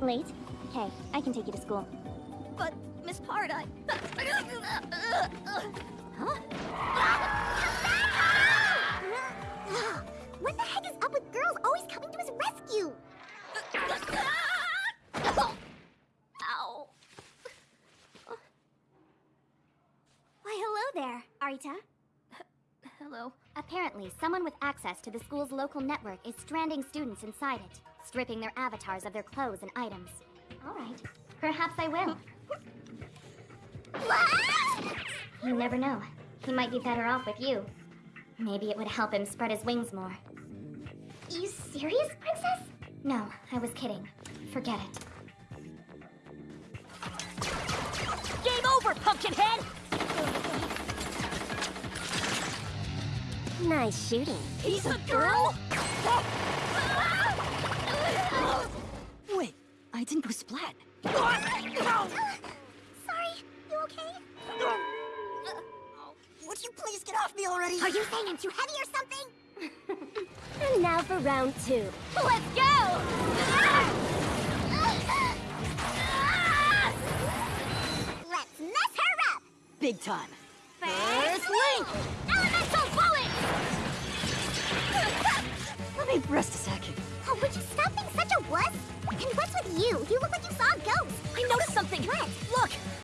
Late? Okay, I can take you to school. But, Miss Part, I... Huh? what the heck is up with girls always coming to his rescue? Ow. Why, hello there, Arita. Hello. Apparently, someone with access to the school's local network is stranding students inside it, stripping their avatars of their clothes and items. All right, perhaps I will. You never know. He might be better off with you. Maybe it would help him spread his wings more. Are You serious, Princess? No, I was kidding. Forget it. Game over, Pumpkinhead! Nice shooting. He's a girl? Wait, I didn't go splat. Sorry, you okay? Would you please get off me already? Are you saying I'm too heavy or something? and now for round two. Let's go! Let's mess her up! Big time. me rest a second. Oh, would you stop being such a wuss? And what's with you? You look like you saw a ghost. I noticed something. What?